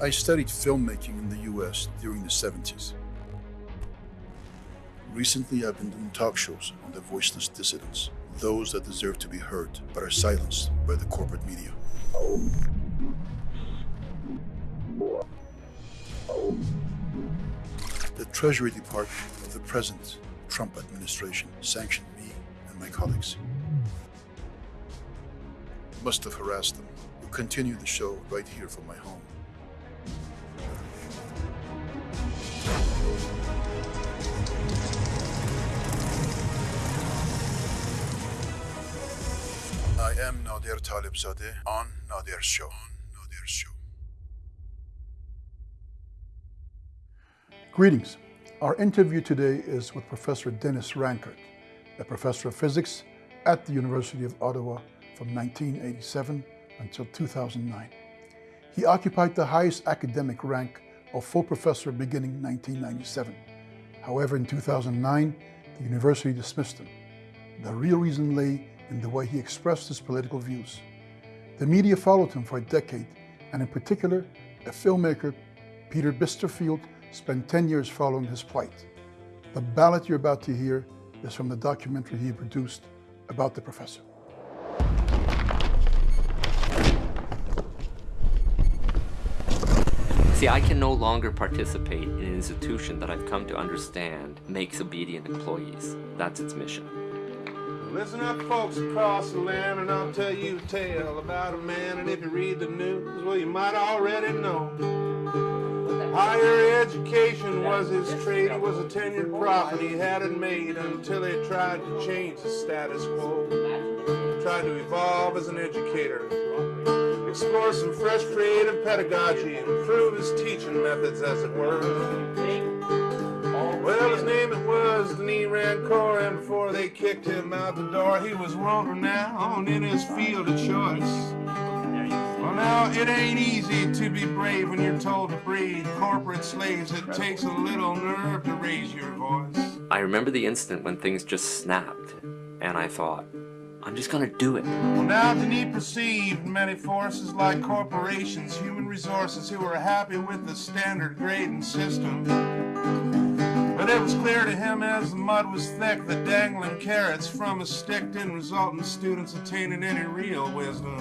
I studied filmmaking in the US during the 70s. Recently, I've been doing talk shows on the voiceless dissidents, those that deserve to be heard but are silenced by the corporate media. The Treasury Department of the present Trump administration sanctioned me and my colleagues. Must have harassed them. We'll continue the show right here from my home. I am Nader Talebzadeh on Nader's show. On Nader's show. Greetings. Our interview today is with Professor Denis Rancourt, a professor of physics at the University of Ottawa from 1987 until 2009. He occupied the highest academic rank of full professor beginning 1997. However, in 2009, the university dismissed him. The real reason lay in the way he expressed his political views. The media followed him for a decade, and in particular, a filmmaker, Peter Bisterfield, spent 10 years following his plight. The ballad you're about to hear is from the documentary he produced about the professor. See, I can no longer participate in an institution that I've come to understand makes obedient employees. That's its mission. Listen up, folks across the land, and I'll tell you a tale about a man. And if you read the news, well, you might already know. Higher education was his trade. He was a tenured prophet. He had it made until he tried to change the status quo. Tried to evolve as an educator. Explore some fresh creative pedagogy. Improve his teaching methods, as it were. Well, his name it was Denis Rancourt, and before they kicked him out the door, he was world renowned in his field of choice. Well, now, it ain't easy to be brave when you're told to breed corporate slaves. It takes a little nerve to raise your voice. I remember the instant when things just snapped, and I thought, I'm just gonna do it. Well, now Denis perceived many forces like corporations, human resources who were happy with the standard grading system. But it was clear to him as the mud was thick that dangling carrots from a stick didn't result in students attaining any real wisdom.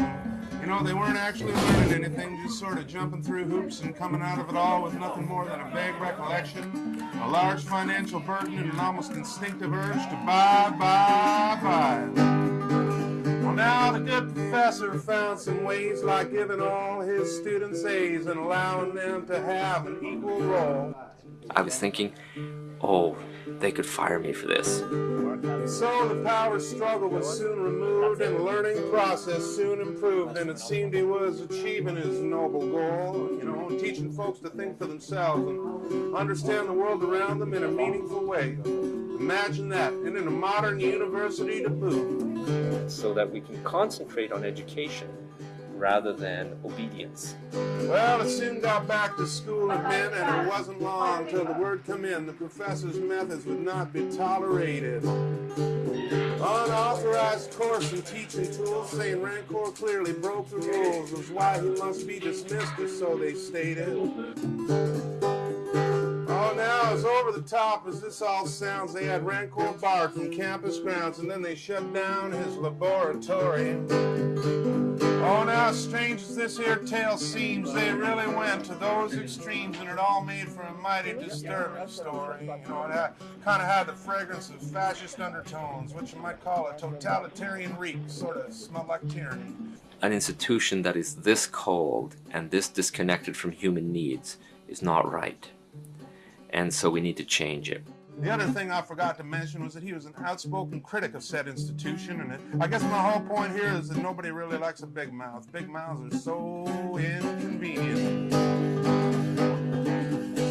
You know, they weren't actually learning anything, just sort of jumping through hoops and coming out of it all with nothing more than a vague recollection, a large financial burden, and an almost instinctive urge to buy, buy, buy. Well, now the good professor found some ways like giving all his students A's and allowing them to have an equal role. I was thinking, oh, they could fire me for this. So the power struggle was soon removed and the learning process soon improved and it seemed he was achieving his noble goal, you know, teaching folks to think for themselves and understand the world around them in a meaningful way. Imagine that, and in a modern university to boot. So that we can concentrate on education rather than obedience. Well, it soon got back to school again, and it wasn't long till the word come in the professor's methods would not be tolerated. Unauthorized course and teaching tools, saying Rancourt clearly broke the rules, was why he must be dismissed, or so they stated. Oh, now as over the top as this all sounds, they had Rancourt barred from campus grounds, and then they shut down his laboratory. Oh, now strange as this here tale seems, they really went to those extremes, and it all made for a mighty disturbing story. You know, it kind of had the fragrance of fascist undertones, which you might call a totalitarian reek, sort of smelled like tyranny. An institution that is this cold and this disconnected from human needs is not right. And so we need to change it. The other thing I forgot to mention was that he was an outspoken critic of said institution, and it, I guess my whole point here is that nobody really likes a big mouth. Big mouths are so inconvenient.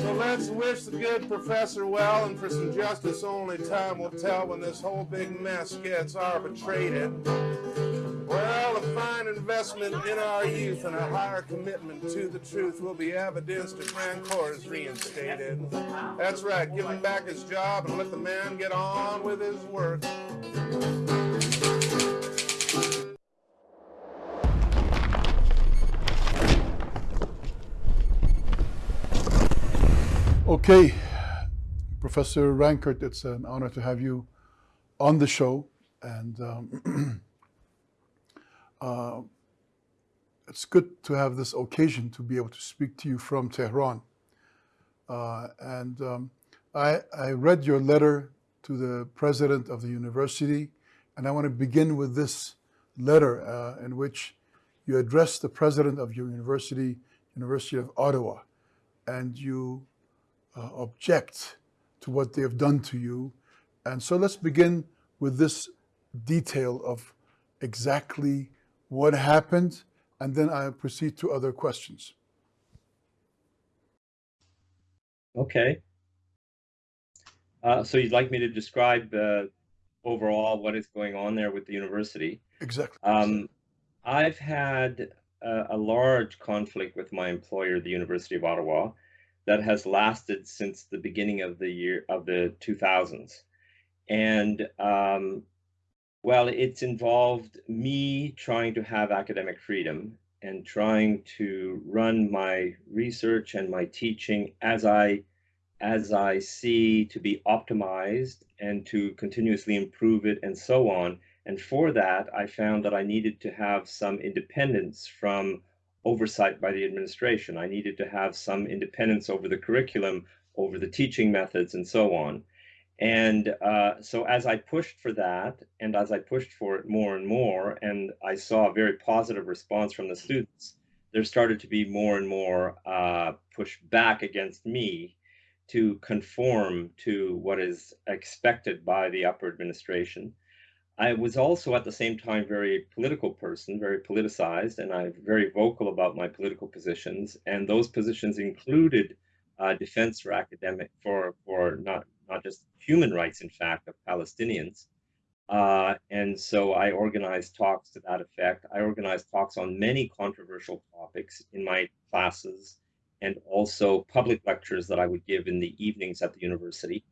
So let's wish the good professor well, and for some justice only time will tell when this whole big mess gets arbitrated. Well, a fine investment in our youth and a higher commitment to the truth will be evidenced if Rancourt is reinstated. That's right, give him back his job and let the man get on with his work. Okay, Professor Rancourt, it's an honor to have you on the show. And um, uh, it's good to have this occasion to be able to speak to you from Tehran. Uh, and um, I, I read your letter to the president of the university, and I want to begin with this letter uh, in which you address the president of your university, University of Ottawa, and you uh, object to what they have done to you. And so let's begin with this detail of exactly what happened, and then I proceed to other questions. Okay. Uh, so you'd like me to describe uh, overall what is going on there with the university? Exactly. Um, I've had a, a, large conflict with my employer, the University of Ottawa, that has lasted since the beginning of the year of the 2000s. And um, well, it's involved me trying to have academic freedom and trying to run my research and my teaching as I as I see to be optimized and to continuously improve it and so on. And for that, I found that I needed to have some independence from oversight by the administration. I needed to have some independence over the curriculum, over the teaching methods, and so on. And uh, so as I pushed for that, and as I pushed for it more and more, and I saw a very positive response from the students, there started to be more and more uh, push back against me to conform to what is expected by the upper administration. I was also at the same time very political person, very politicized, and I'm very vocal about my political positions. And those positions included uh, defense for academic for for not not just human rights, in fact, of Palestinians. Uh, and so I organized talks to that effect. I organized talks on many controversial topics in my classes and also public lectures that I would give in the evenings at the university.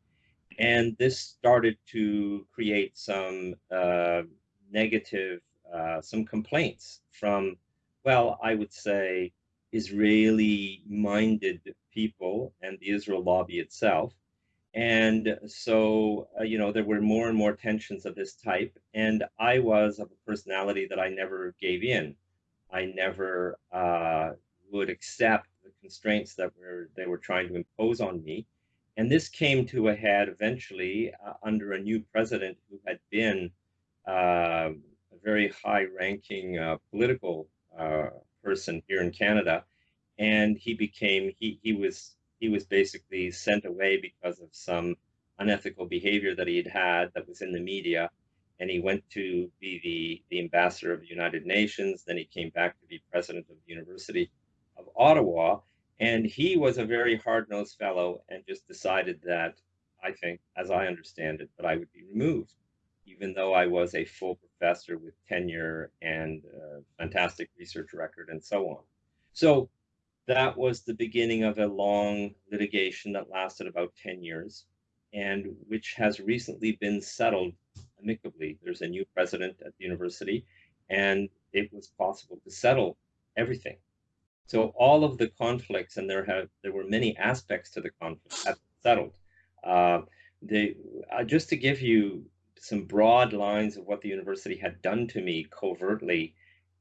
And this started to create some uh, negative, uh, some complaints from, well, I would say, Israeli minded people and the Israel lobby itself. And so, uh, you know, there were more and more tensions of this type. And I was of a personality that I never gave in. I never uh, would accept the constraints that were they were trying to impose on me. And this came to a head eventually uh, under a new president who had been uh, a very high-ranking uh, political uh, person here in Canada, and he became he he was he was basically sent away because of some unethical behavior that he had had that was in the media and he went to be the, the ambassador of the United Nations. Then he came back to be president of the University of Ottawa. And he was a very hard nosed fellow and just decided that, I think, as I understand it, that I would be removed, even though I was a full professor with tenure and fantastic research record and so on. So that was the beginning of a long litigation that lasted about 10 years and which has recently been settled amicably. There's a new president at the university, and it was possible to settle everything. So all of the conflicts, and there have there were many aspects to the conflict, have settled. Uh, they, uh, just to give you some broad lines of what the university had done to me covertly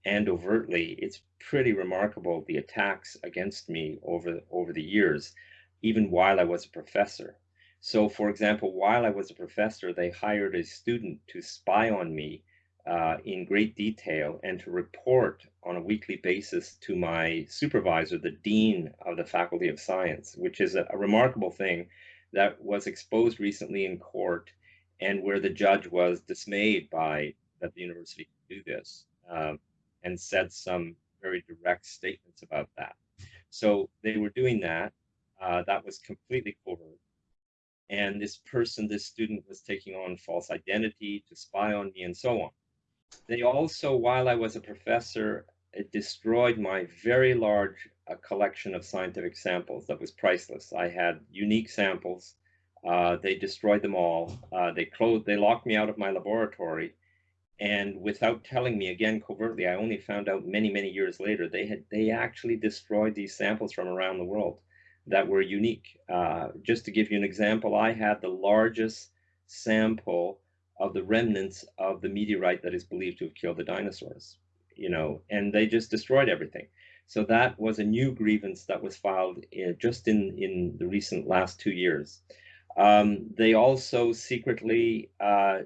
and overtly, it's pretty remarkable the attacks against me over over the years, even while I was a professor. So, for example, while I was a professor, they hired a student to spy on me uh, in great detail and to report on a weekly basis to my supervisor, the dean of the Faculty of Science, which is a, a remarkable thing that was exposed recently in court and where the judge was dismayed by that the university could do this um, and said some very direct statements about that. So they were doing that. Uh, that was completely covert. And this person, this student was taking on false identity to spy on me and so on. They also, while I was a professor, it destroyed my very large uh, collection of scientific samples that was priceless. I had unique samples. Uh, they destroyed them all. Uh, they closed, they locked me out of my laboratory. And without telling me again covertly, I only found out many, many years later, they had, they actually destroyed these samples from around the world. that were unique. Uh, just to give you an example, I had the largest sample of the remnants of the meteorite that is believed to have killed the dinosaurs, you know, and they just destroyed everything. So that was a new grievance that was filed in, just in, in the recent last two years. Um, they also secretly uh,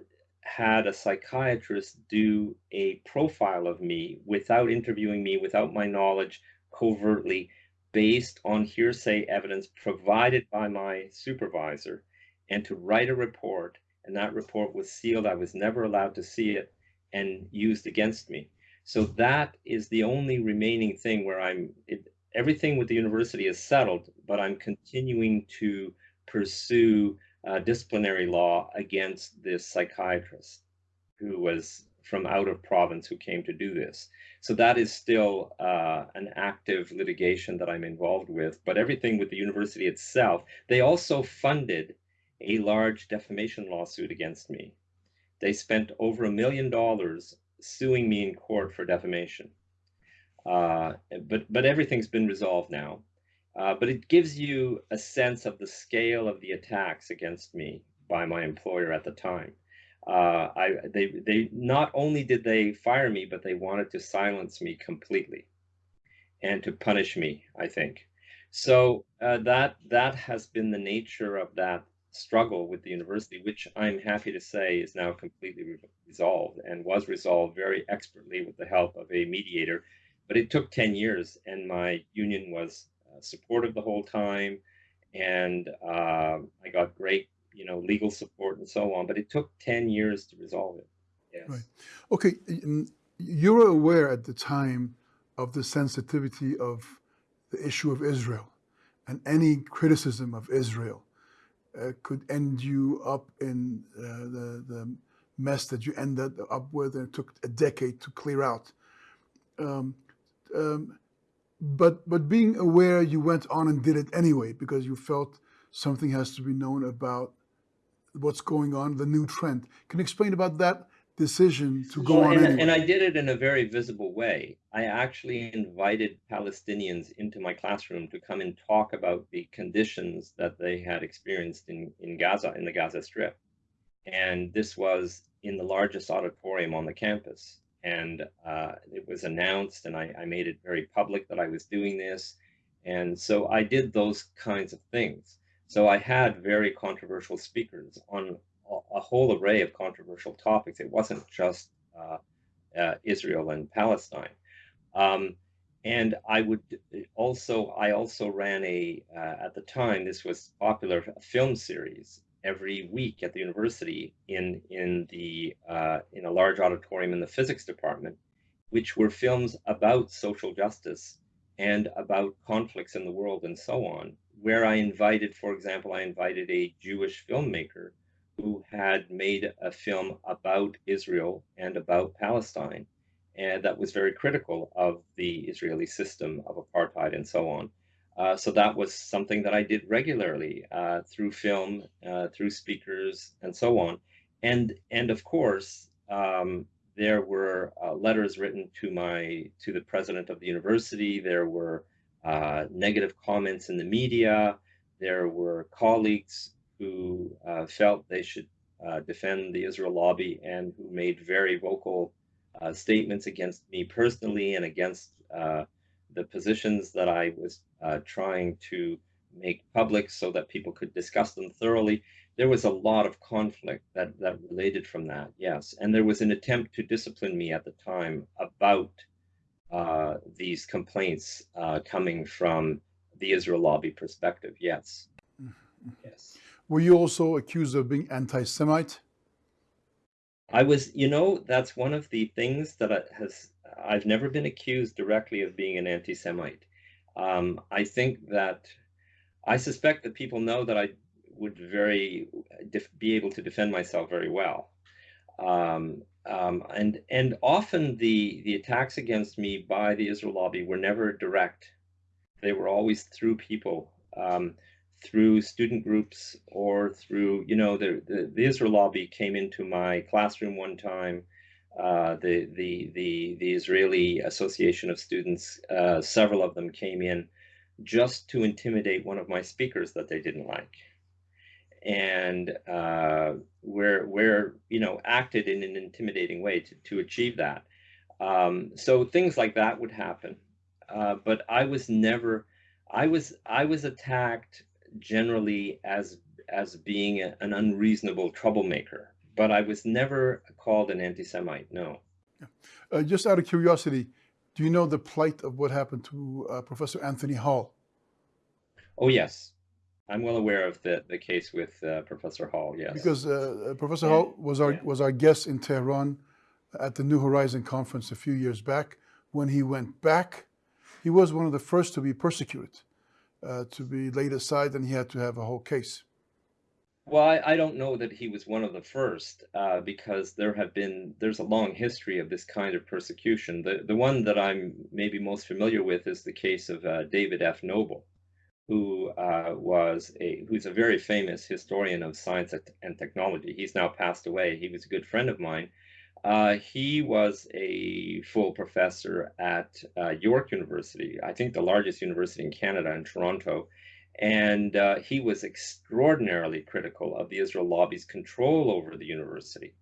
had a psychiatrist do a profile of me without interviewing me, without my knowledge, covertly, based on hearsay evidence provided by my supervisor, and to write a report and that report was sealed. I was never allowed to see it and used against me. So that is the only remaining thing where I'm, it, everything with the university is settled, but I'm continuing to pursue uh, disciplinary law against this psychiatrist who was from out of province who came to do this. So that is still uh, an active litigation that I'm involved with. But everything with the university itself, they also funded a large defamation lawsuit against me. They spent over a million dollars suing me in court for defamation. Uh, but but everything's been resolved now. Uh, but it gives you a sense of the scale of the attacks against me by my employer at the time. Uh, I they they not only did they fire me, but they wanted to silence me completely, and to punish me. I think so. Uh, that that has been the nature of that struggle with the university, which I'm happy to say is now completely re resolved and was resolved very expertly with the help of a mediator. But it took 10 years, and my union was supportive the whole time, and uh, I got great, you know, legal support and so on. But it took 10 years to resolve it. Yes. Right. Okay. You were aware at the time of the sensitivity of the issue of Israel and any criticism of Israel uh, could end you up in uh, the, the mess that you ended up with and it took a decade to clear out. Um, um, but, but being aware, you went on and did it anyway because you felt something has to be known about what's going on, the new trend. Can you explain about that decision to go well, on and, anyway? and I did it in a very visible way. I actually invited Palestinians into my classroom to come and talk about the conditions that they had experienced in, in Gaza, in the Gaza Strip. And this was in the largest auditorium on the campus. And uh, it was announced, and I, I made it very public that I was doing this. And so I did those kinds of things. So I had very controversial speakers on a whole array of controversial topics. It wasn't just uh, uh, Israel and Palestine. Um, and I would also, I also ran a, uh, at the time, this was popular, film series every week at the university in, in, the, uh, in a large auditorium in the physics department, which were films about social justice and about conflicts in the world and so on, where I invited, for example, I invited a Jewish filmmaker who had made a film about Israel and about Palestine, and that was very critical of the Israeli system of apartheid and so on. Uh, so that was something that I did regularly uh, through film, uh, through speakers, and so on. And and of course, um, there were uh, letters written to my to the president of the university. There were uh, negative comments in the media. There were colleagues who felt they should defend the Israel lobby and who made very vocal statements against me personally and against the positions that I was uh, trying to make public so that people could discuss them thoroughly. There was a lot of conflict that, that related from that, yes. And there was an attempt to discipline me at the time about uh, these complaints coming from the Israel lobby perspective, yes. Mm -hmm. Yes. Were you also accused of being anti-Semite? I was, you know, that's one of the things that has I've never been accused directly of being an anti-Semite. Um, I think that I suspect that people know that I would very be able to defend myself very well. Um, um, and and often the the attacks against me by the Israel lobby were never direct. They were always through people. Um, through student groups or through, you know, the, the, the Israel lobby came into my classroom one time. Uh, the, the, the, the Israeli Association of Students, uh, several of them came in just to intimidate one of my speakers that they didn't like. And uh, where you know acted in an intimidating way to, to achieve that. Um, so things like that would happen. Uh, but i was never i was i was attacked generally as as being a, an unreasonable troublemaker but i was never called an anti-semite no uh, just out of curiosity do you know the plight of what happened to uh, Professor Anthony Hall? Oh, yes. I'm well aware of the, the case with uh, Professor Hall, yes. Because uh, uh Professor Hall was our, yeah. was our guest in Tehran at the New Horizon conference a few years back. When he went back, he was one of the first to be persecuted, uh, to be laid aside, and he had to have a whole case. Well, I, I, don't know that he was one of the first uh, because there have been there's a long history of this kind of persecution. The the one that I'm maybe most familiar with is the case of uh, David F. Noble, who uh, was a who's a very famous historian of science and technology. He's now passed away. He was a good friend of mine. Uh, he was a full professor at uh, York University, I think the largest university in Canada in Toronto and uh, he was extraordinarily critical of the Israel lobby's control over the university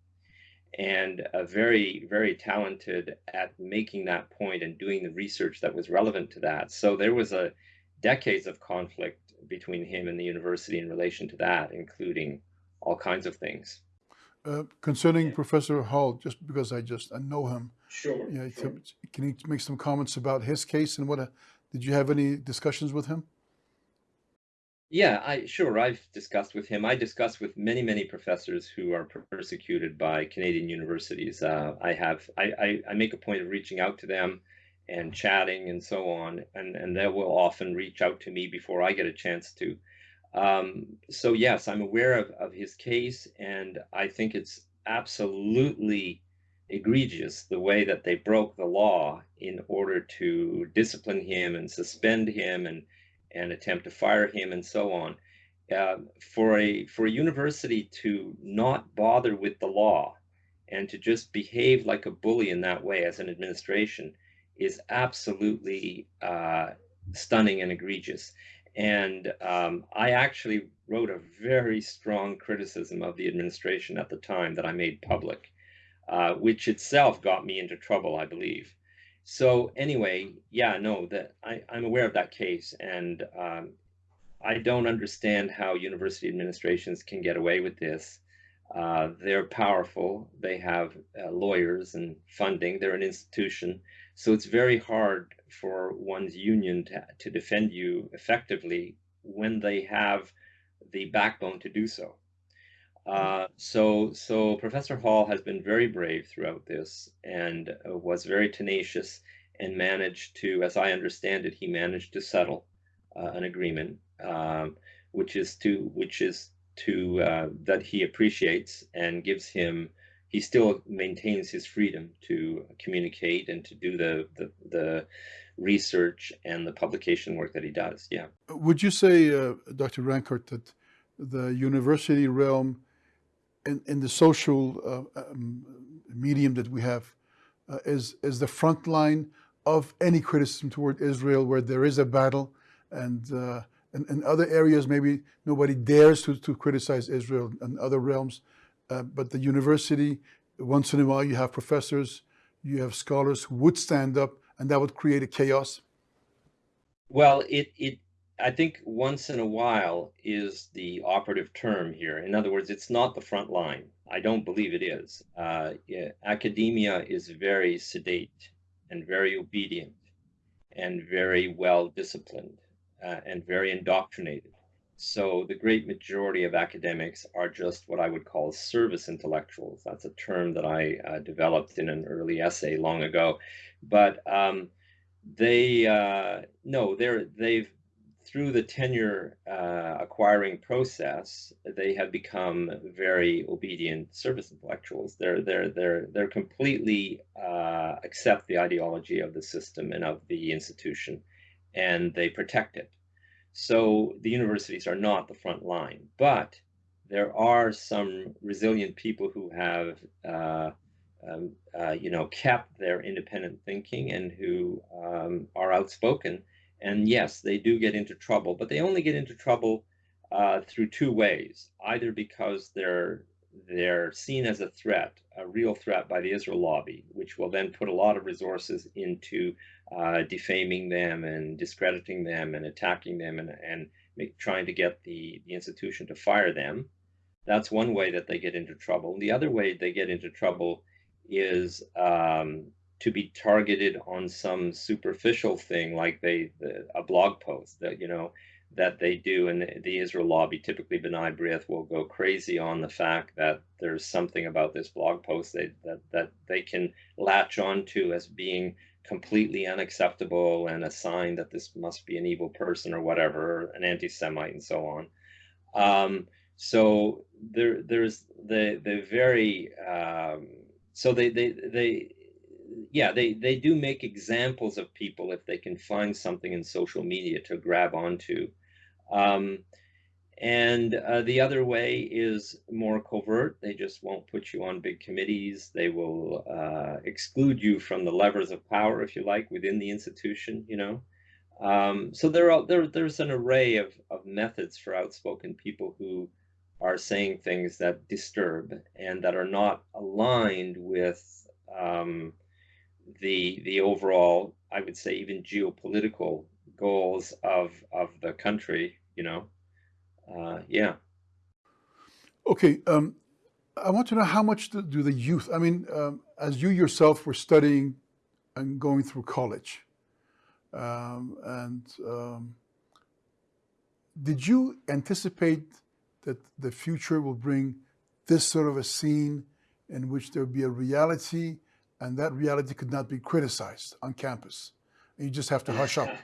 and uh, very, very talented at making that point and doing the research that was relevant to that. So there was a decades of conflict between him and the university in relation to that, including all kinds of things. Uh, concerning yeah. Professor Hall, just because I just I know him. Sure, yeah, sure. Can you make some comments about his case and what? A, uh, did you have any discussions with him? Yeah, I sure I've discussed with him. I discuss with many many professors who are persecuted by Canadian universities. Uh, I have I, I, I make a point of reaching out to them and chatting and so on, and and they will often reach out to me before I get a chance to. Um, so yes, I'm aware of, of his case, and I think it's absolutely egregious the way that they broke the law in order to discipline him and suspend him and and attempt to fire him and so on. Uh, for a for a university to not bother with the law and to just behave like a bully in that way as an administration is absolutely uh, stunning and egregious. And um, I actually wrote a very strong criticism of the administration at the time that I made public, uh, which itself got me into trouble, I believe. So anyway, yeah, no, that I, I'm aware of that case, and um, I don't understand how university administrations can get away with this. Uh, they're powerful. They have uh, lawyers and funding. They're an institution. So it's very hard for one's union to, to defend you effectively when they have the backbone to do so. Uh, so, so Professor Hall has been very brave throughout this and uh, was very tenacious and managed to, as I understand it, he managed to settle uh, an agreement, um, which is to, which is to uh, that he appreciates and gives him. He still maintains his freedom to communicate and to do the the, the research and the publication work that he does. Yeah. Would you say, uh, Dr. Rancourt, that the university realm in, in the social uh, um, medium that we have uh, is, is the front line of any criticism toward Israel where there is a battle and uh, in, in, other areas maybe nobody dares to, to criticize Israel and other realms uh, but the university once in a while you have professors you have scholars who would stand up and that would create a chaos. Well it, it I think once in a while is the operative term here. In other words, it's not the front line. I don't believe it is. Uh, yeah, academia is very sedate and very obedient and very well disciplined uh, and very indoctrinated. So the great majority of academics are just what I would call service intellectuals. That's a term that I uh, developed in an early essay long ago. But um, they uh, no, they're they've through the tenure uh, acquiring process, they have become very obedient service intellectuals. They're they're they're they're completely uh, accept the ideology of the system and of the institution, and they protect it. So the universities are not the front line, but there are some resilient people who have. Uh, um, uh, you know, kept their independent thinking and who um, are outspoken And yes, they do get into trouble, but they only get into trouble uh, through two ways. Either because they're they're seen as a threat, a real threat by the Israel lobby, which will then put a lot of resources into uh, defaming them and discrediting them and attacking them and, and make, trying to get the, the institution to fire them. That's one way that they get into trouble. The other way they get into trouble is um, to be targeted on some superficial thing like they the, a blog post that you know that they do and the, the Israel lobby typically B'nai B'rith will go crazy on the fact that there's something about this blog post they, that that they can latch onto as being completely unacceptable and a sign that this must be an evil person or whatever an anti-Semite and so on. Um, so there there's the the very um, so they they they yeah, they, they do make examples of people if they can find something in social media to grab onto. Um, and uh, the other way is more covert. They just won't put you on big committees. They will uh, exclude you from the levers of power, if you like, within the institution, you know. Um, so there are, there, there's an array of, of methods for outspoken people who are saying things that disturb and that are not aligned with um, the the overall, I would say, even geopolitical goals of of the country. You know, uh, yeah. Okay, um, I want to know how much do, the youth? I mean, um, as you yourself were studying and going through college, um, and um, did you anticipate that the future will bring this sort of a scene in which there will be a reality and that reality could not be criticized on campus. You just have to hush up.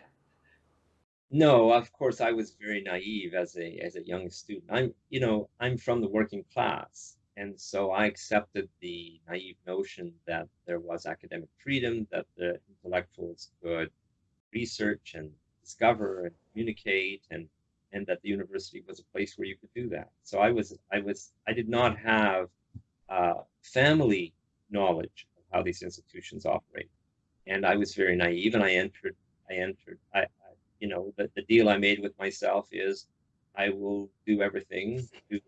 No, of course, I was very naive as a as a young student. I'm, you know, I'm from the working class, and so I accepted the naive notion that there was academic freedom, that the intellectuals could research and discover and communicate, and and that the university was a place where you could do that. So I was, I was, I did not have uh, family knowledge how these institutions operate. And I was very naive, and I entered. I entered. I, I you know, the, the deal I made with myself is, I will do everything to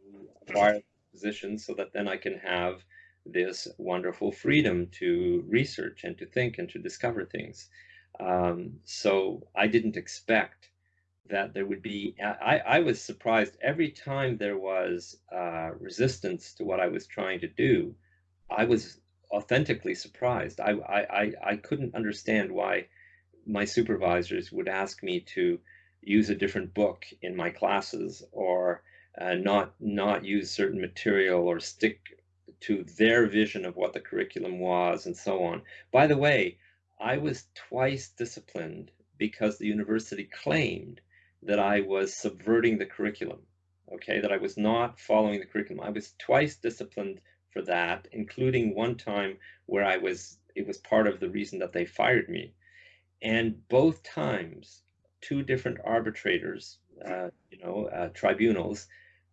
acquire positions so that then I can have this wonderful freedom to research and to think and to discover things. Um, so I didn't expect that there would be. I, I was surprised every time there was uh, resistance to what I was trying to do. I was authentically surprised. I, I, I couldn't understand why my supervisors would ask me to use a different book in my classes or uh, not not use certain material or stick to their vision of what the curriculum was and so on. By the way, I was twice disciplined because the university claimed that I was subverting the curriculum, okay, that I was not following the curriculum. I was twice disciplined for that, including one time where I was, it was part of the reason that they fired me. And both times, two different arbitrators, uh, you know, uh, tribunals,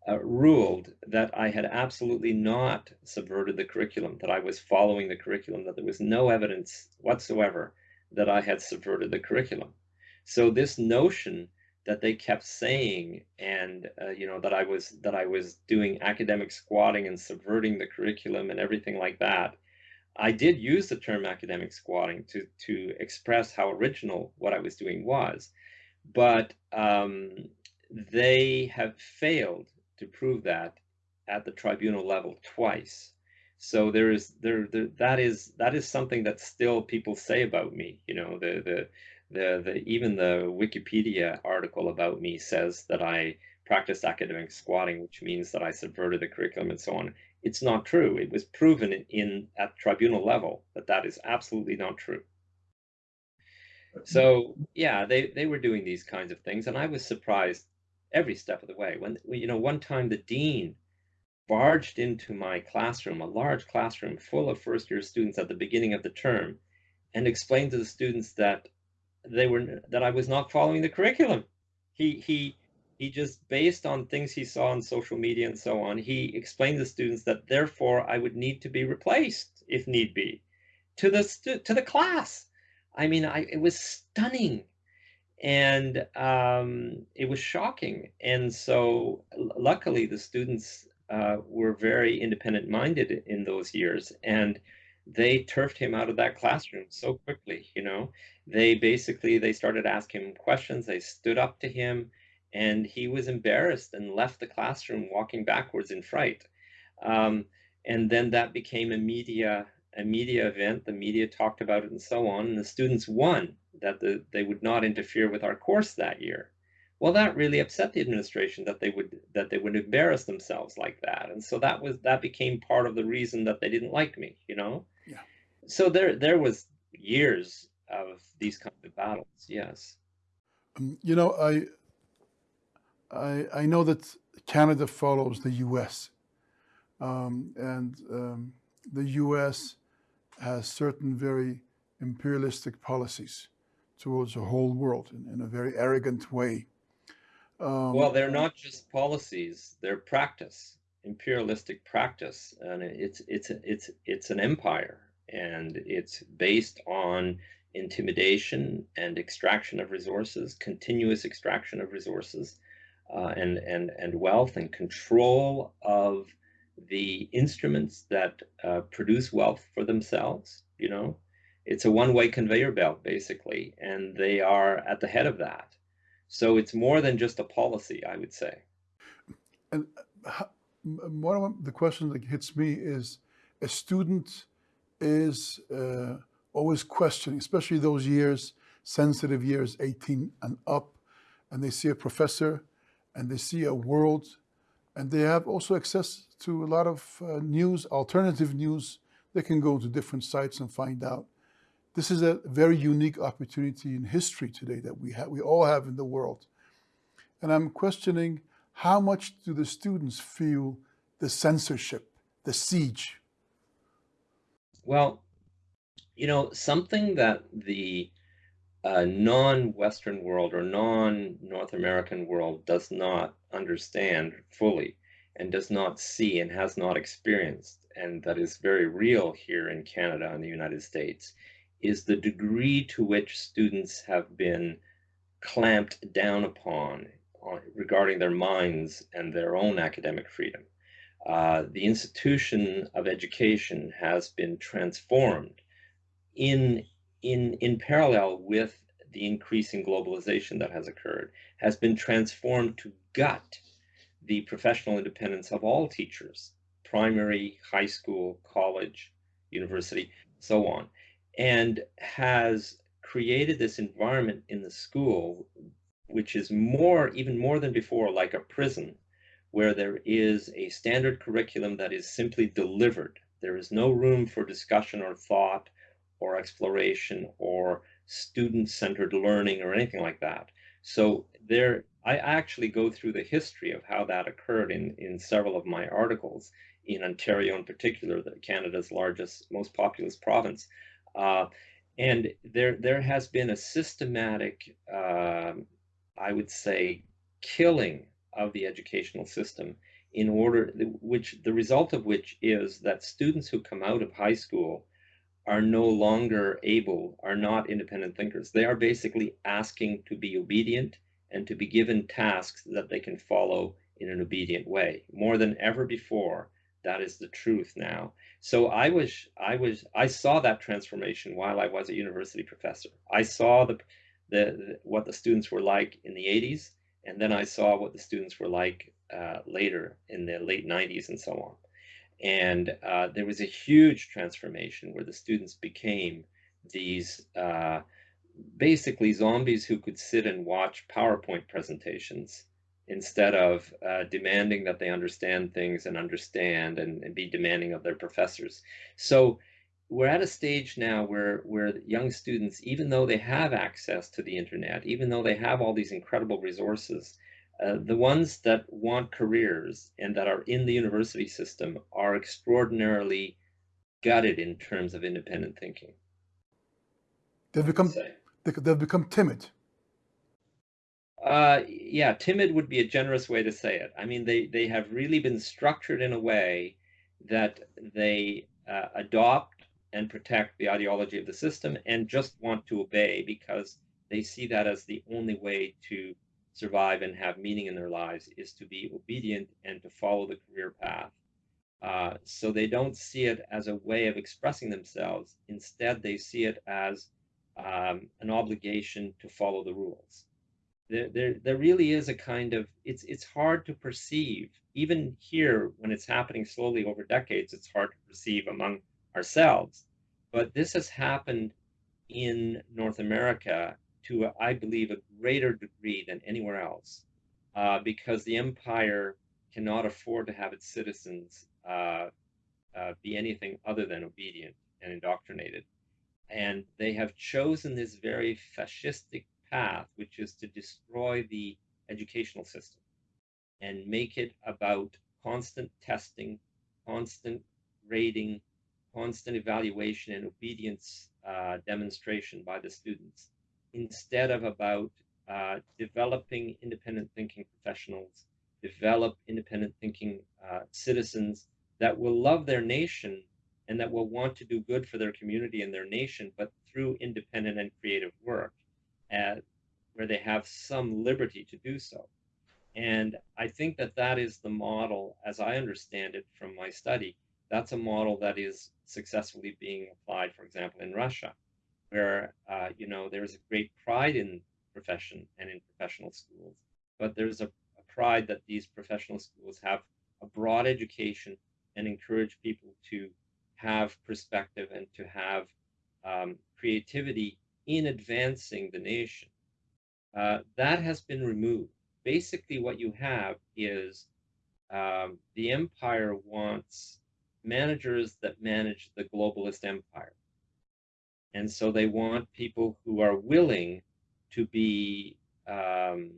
uh, ruled that I had absolutely not subverted the curriculum, that I was following the curriculum, that there was no evidence whatsoever that I had subverted the curriculum. So this notion that they kept saying and uh, you know that I was that I was doing academic squatting and subverting the curriculum and everything like that. I did use the term academic squatting to to express how original what I was doing was, but um, they have failed to prove that at the tribunal level twice. So there is there, there that is that is something that still people say about me. You know the the the, the even the Wikipedia article about me says that I practiced academic squatting, which means that I subverted the curriculum and so on. It's not true. It was proven in, in at tribunal level that that is absolutely not true. So yeah, they they were doing these kinds of things, and I was surprised every step of the way. When you know, one time the dean barged into my classroom, a large classroom full of first year students at the beginning of the term, and explained to the students that they were that I was not following the curriculum. He he he just based on things he saw on social media and so on, he explained to students that therefore I would need to be replaced if need be to the to the class. I mean, I it was stunning. and um, it was shocking. And so, luckily, the students uh, were very independent minded in those years, and they turfed him out of that classroom so quickly. You know, they basically they started asking him questions. They stood up to him, and he was embarrassed and left the classroom, walking backwards in fright. Um, and then that became a media a media event. The media talked about it and so on. And the students won that the, they would not interfere with our course that year. Well, that really upset the administration that they would that they would embarrass themselves like that, and so that was that became part of the reason that they didn't like me. You know. So there there was years of these kind of battles. Yes. Um, you know, I I I know that Canada follows the U.S. Um, and um, the U.S. has certain very imperialistic policies towards the whole world in, in a very arrogant way. Um, well, they're not just policies; they're practice, imperialistic practice, and it's it's it's it's an empire, and it's based on intimidation and extraction of resources, continuous extraction of resources, uh, and and and wealth, and control of the instruments that uh, produce wealth for themselves. You know, it's a one-way conveyor belt basically, and they are at the head of that. So it's more than just a policy, I would say. And uh, one of the questions that hits me is, a student is uh, always questioning, especially those years, sensitive years, 18 and up, and they see a professor and they see a world and they have also access to a lot of uh, news, alternative news. They can go to different sites and find out. This is a very unique opportunity in history today that we have, we all have in the world. And I'm questioning how much do the students feel the censorship, the siege? Well, you know, something that the uh, non-Western world or non-North American world does not understand fully and does not see and has not experienced, and that is very real here in Canada and the United States, is the degree to which students have been clamped down upon on, regarding their minds and their own academic freedom. Uh, the institution of education has been transformed in in, in parallel with the increasing globalization that has occurred, has been transformed to gut the professional independence of all teachers, primary, high school, college, university, so on, and has created this environment in the school which is more, even more than before, like a prison, where there is a standard curriculum that is simply delivered. There is no room for discussion or thought or exploration or student-centered learning or anything like that. So there, I actually go through the history of how that occurred in, in several of my articles in Ontario in particular, Canada's largest, most populous province. Uh, and there, there has been a systematic, uh, I would say, killing of the educational system in order, which the result of which is that students who come out of high school are no longer able, are not independent thinkers. They are basically asking to be obedient and to be given tasks that they can follow in an obedient way. More than ever before, that is the truth now. So I was, I was, I saw that transformation while I was a university professor. I saw the, the, the what the students were like in the 80s, and then I saw what the students were like uh, later in the late 90s and so on. And uh, there was a huge transformation where the students became these uh, basically zombies who could sit and watch PowerPoint presentations instead of uh, demanding that they understand things and understand and, and, be demanding of their professors. So we're at a stage now where, where young students, even though they have access to the internet, even though they have all these incredible resources, uh, the ones that want careers and that are in the university system are extraordinarily gutted in terms of independent thinking. They've become they've become timid. Uh, yeah, timid would be a generous way to say it. I mean, they they have really been structured in a way that they uh, adopt and protect the ideology of the system and just want to obey because they see that as the only way to survive and have meaning in their lives is to be obedient and to follow the career path. Uh, so they don't see it as a way of expressing themselves. Instead, they see it as um, an obligation to follow the rules. There, there, there really is a kind of it's it's hard to perceive even here when it's happening slowly over decades. It's hard to perceive among ourselves, but this has happened in North America to, I believe, a greater degree than anywhere else, uh, because the empire cannot afford to have its citizens uh, uh, be anything other than obedient and indoctrinated. And they have chosen this very fascistic path, which is to destroy the educational system and make it about constant testing, constant rating, constant evaluation and obedience uh, demonstration by the students instead of about uh, developing independent thinking professionals, develop independent thinking uh, citizens that will love their nation and that will want to do good for their community and their nation, but through independent and creative work, at, where they have some liberty to do so. And I think that that is the model, as I understand it from my study, that's a model that is successfully being applied, for example, in Russia where uh, you know there's a great pride in profession and in professional schools, but there's a, a pride that these professional schools have a broad education and encourage people to have perspective and to have um, creativity in advancing the nation. Uh, that has been removed. Basically, what you have is um, the empire wants managers that manage the globalist empire. And so they want people who are willing to be um,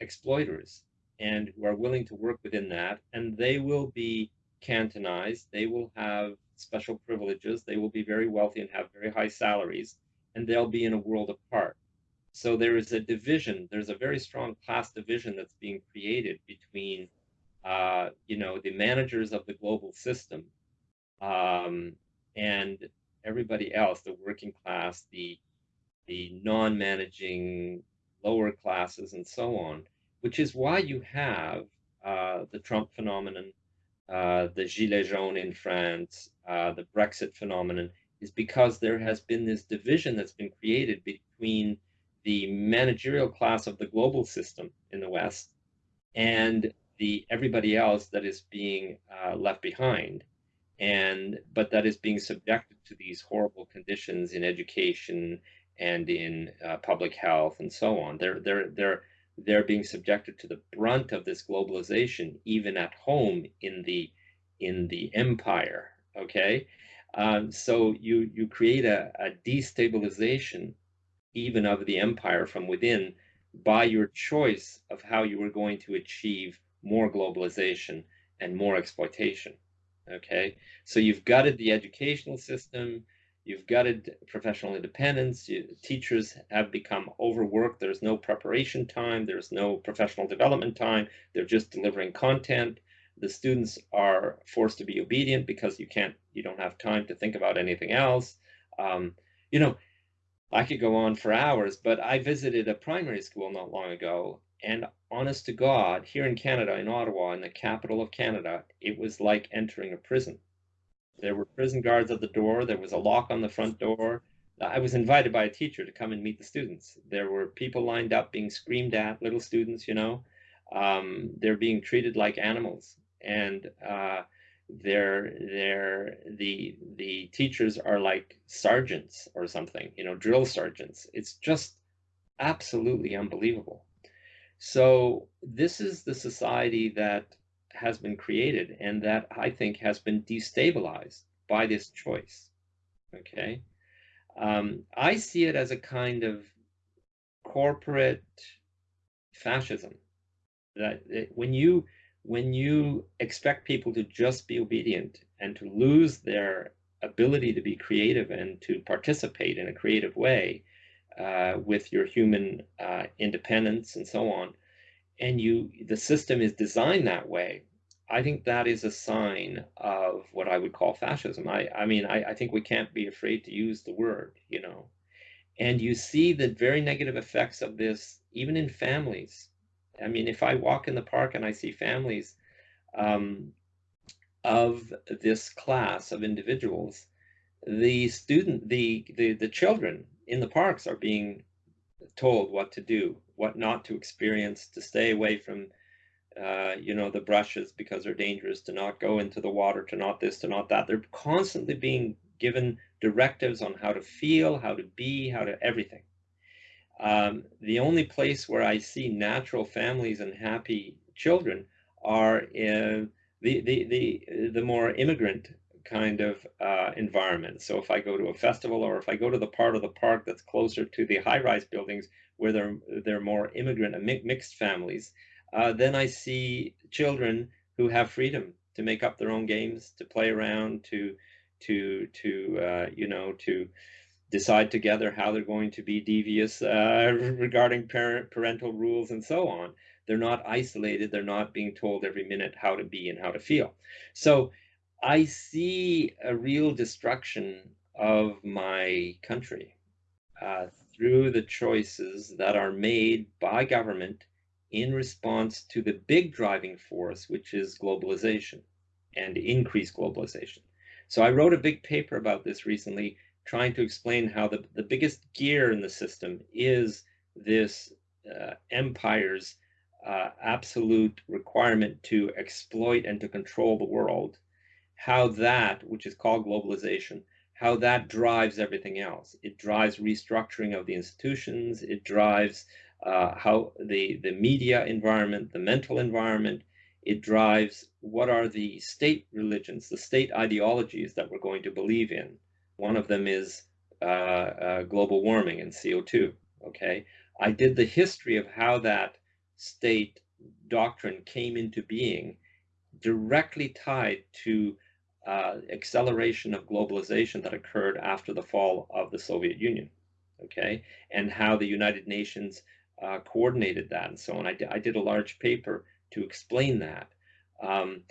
exploiters and who are willing to work within that. And they will be cantonized. They will have special privileges. They will be very wealthy and have very high salaries. And they'll be in a world apart. So there is a division. There's a very strong class division that's being created between, uh, you know, the managers of the global system um, and everybody else, the working class, the the non-managing lower classes, and so on, which is why you have uh, the Trump phenomenon, uh, the Gilets jaunes in France, uh, the Brexit phenomenon, is because there has been this division that's been created between the managerial class of the global system in the West and the everybody else that is being uh, left behind and but that is being subjected to these horrible conditions in education and in uh, public health and so on. They're they're they're they're being subjected to the brunt of this globalization even at home in the in the empire. Okay, um, so you you create a, a destabilization even of the empire from within by your choice of how you are going to achieve more globalization and more exploitation. Okay, so you've gutted the educational system, you've gutted professional independence, you, teachers have become overworked, there's no preparation time, there's no professional development time, they're just delivering content. The students are forced to be obedient because you can't, you don't have time to think about anything else. Um, you know, I could go on for hours, but I visited a primary school not long ago and honest to God, here in Canada, in Ottawa, in the capital of Canada, it was like entering a prison. There were prison guards at the door. There was a lock on the front door. I was invited by a teacher to come and meet the students. There were people lined up being screamed at, little students, you know. Um, they're being treated like animals. And uh, they're, they're, the, the teachers are like sergeants or something, you know, drill sergeants. It's just absolutely unbelievable. So this is the society that has been created and that I think has been destabilized by this choice. Okay. Um, I see it as a kind of corporate fascism that it, when you when you expect people to just be obedient and to lose their ability to be creative and to participate in a creative way, uh, with your human uh, independence and so on, and you the system is designed that way, I think that is a sign of what I would call fascism. I, I mean, I, I think we can't be afraid to use the word, you know. And you see the very negative effects of this even in families. I mean, if I walk in the park and I see families um, of this class of individuals, the student, the, the, the children in the parks are being told what to do, what not to experience, to stay away from, uh, you know, the brushes because they're dangerous, to not go into the water, to not this, to not that. They're constantly being given directives on how to feel, how to be, how to everything. Um, the only place where I see natural families and happy children are in the the the the more immigrant kind of uh, environment. So if I go to a festival or if I go to the part of the park that's closer to the high-rise buildings where they're they're more immigrant and mixed families, uh, then I see children who have freedom to make up their own games, to play around, to to to uh, you know to decide together how they're going to be devious uh, regarding parent parental rules and so on. They're not isolated. They're not being told every minute how to be and how to feel. So I see a real destruction of my country uh, through the choices that are made by government in response to the big driving force, which is globalization and increased globalization. So I wrote a big paper about this recently, trying to explain how the, the biggest gear in the system is this uh, empire's uh, absolute requirement to exploit and to control the world, how that, which is called globalization, how that drives everything else. It drives restructuring of the institutions. It drives uh, how the, the media environment, the mental environment, it drives what are the state religions, the state ideologies that we're going to believe in. One of them is uh, uh, global warming and CO2. Okay, I did the history of how that state doctrine came into being, directly tied to uh, acceleration of globalization that occurred after the fall of the Soviet Union. Okay, and how the United Nations uh, coordinated that and so on. I, I did a large paper to explain that. Um,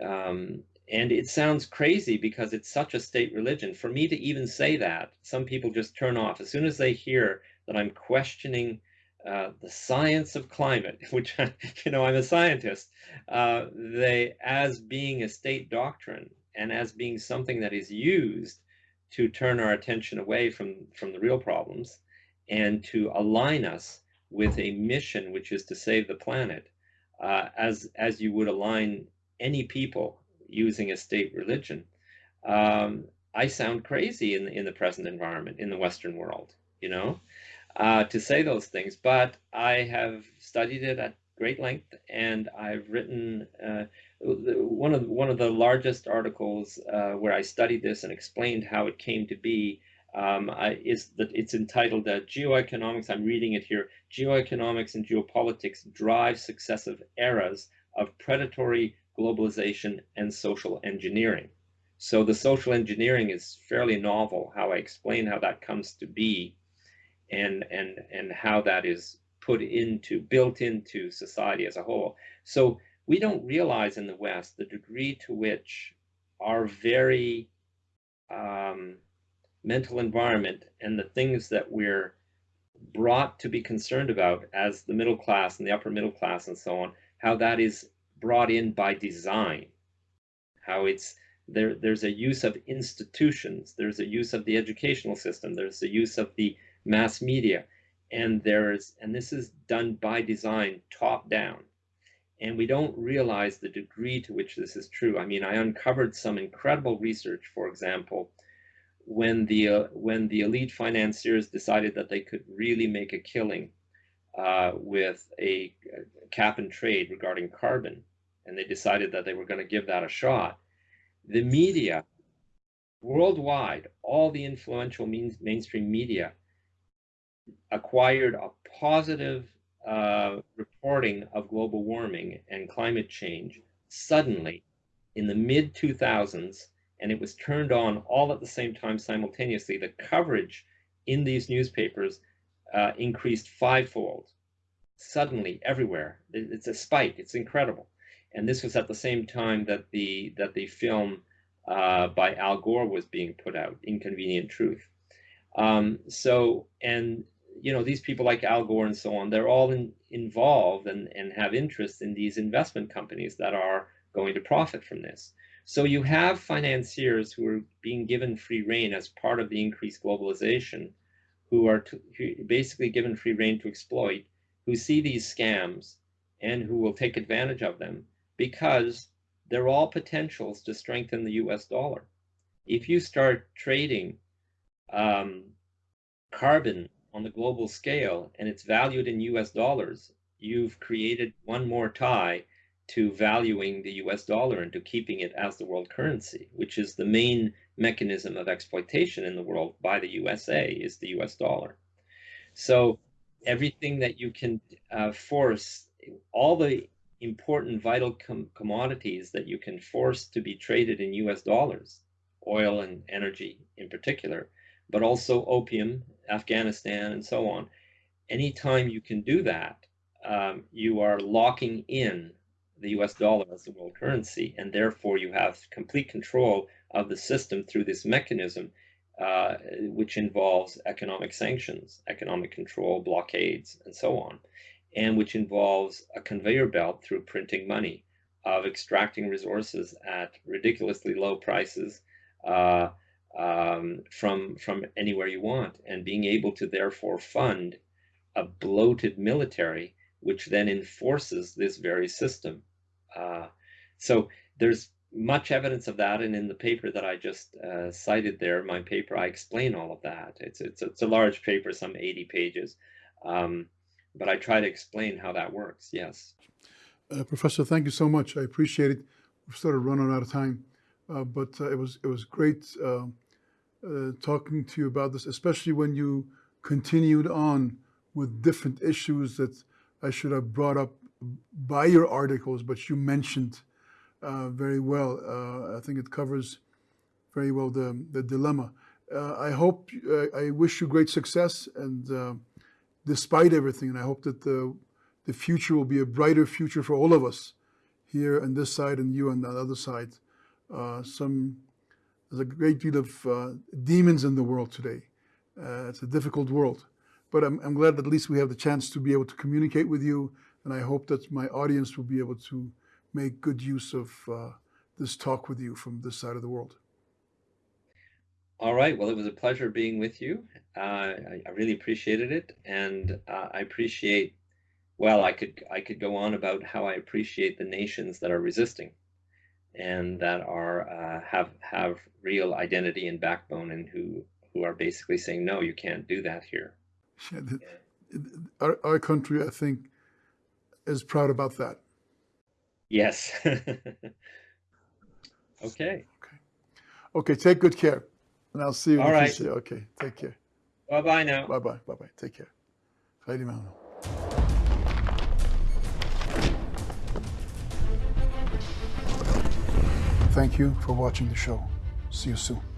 um, and it sounds crazy because it's such a state religion. For me to even say that, some people just turn off. As soon as they hear that I'm questioning uh, the science of climate, which, you know, I'm a scientist, uh, they, as being a state doctrine and as being something that is used to turn our attention away from, from the real problems and to align us with a mission, which is to save the planet, uh, as as you would align any people using a state religion. Um, I sound crazy in the, in the present environment in the Western world, you know, uh, to say those things. But I have studied it at great length, and I've written uh, one of one of the largest articles uh, where I studied this and explained how it came to be um, I, is that it's entitled uh, Geoeconomics. I'm reading it here. Geoeconomics and geopolitics drive successive eras of predatory globalization and social engineering. So the social engineering is fairly novel. How I explain how that comes to be, and and and how that is put into built into society as a whole. So we don't realize in the West the degree to which our very um, mental environment and the things that we're brought to be concerned about as the middle class and the upper middle class and so on, how that is brought in by design, how it's there, there's a use of institutions, there's a use of the educational system, there's a use of the mass media, and there's, and this is done by design, top down. And we don't realize the degree to which this is true. I mean, I uncovered some incredible research, for example, when the uh, when the elite financiers decided that they could really make a killing uh, with a, cap and trade regarding carbon, and they decided that they were going to give that a shot. The media worldwide, all the influential means, mainstream media acquired a positive uh, of global warming and climate change suddenly in the mid 2000s and it was turned on all at the same time simultaneously, the coverage in these newspapers uh, increased fivefold suddenly everywhere. It's a spike. It's incredible. And this was at the same time that the that the film uh, by Al Gore was being put out, Inconvenient Truth. Um, so, and you know, these people like Al Gore and so on, they're all in, involved and, and have interest in these investment companies that are going to profit from this. So you have financiers who are being given free rein as part of the increased globalization, who are to, who basically given free rein to exploit, who see these scams and who will take advantage of them because they're all potentials to strengthen the US dollar. If you start trading um, carbon on the global scale and it's valued in US dollars, you've created one more tie to valuing the US dollar and to keeping it as the world currency, which is the main mechanism of exploitation in the world by the USA is the US dollar. So everything that you can uh, force, all the important vital com commodities that you can force to be traded in US dollars, oil and energy in particular, but also opium, Afghanistan, and so on. Anytime you can do that, um, you are locking in the US dollar as the world currency, and therefore you have complete control of the system through this mechanism, uh, which involves economic sanctions, economic control, blockades, and so on, and which involves a conveyor belt through printing money of extracting resources at ridiculously low prices uh, um, from from anywhere you want, and being able to therefore fund a bloated military, which then enforces this very system. Uh, so there's much evidence of that, and in the paper that I just uh, cited there, my paper, I explain all of that. It's it's it's a large paper, some 80 pages, um, but I try to explain how that works. Yes. Uh, Professor, thank you so much. I appreciate it. We've started running out of time. Uh, but uh, it was it was great uh, talking to you about this, especially when you continued on with different issues that I should have brought up by your articles, but you mentioned very well. I think it covers very well the, the dilemma. Uh, I hope, uh, I wish you great success and uh, despite everything, and I hope that the, the future will be a brighter future for all of us here on this side and you on the other side uh, some, there's a great deal of uh, demons in the world today. Uh, it's a difficult world. But I'm, I'm glad that at least we have the chance to be able to communicate with you. And I hope that my audience will be able to make good use of uh, this talk with you from this side of the world. All right. Well, it was a pleasure being with you. Uh, I, I, really appreciated it, and uh, I appreciate. Well, I could I could go on about how I appreciate the nations that are resisting and that are uh, have have real identity and backbone and who who are basically saying no you can't do that here. Yeah, the, our, our country i think is proud about that. Yes. Okay. okay. Okay take good care and i'll see you all right. okay take care. Bye bye now. Bye bye bye bye take care Thank you for watching the show. See you soon.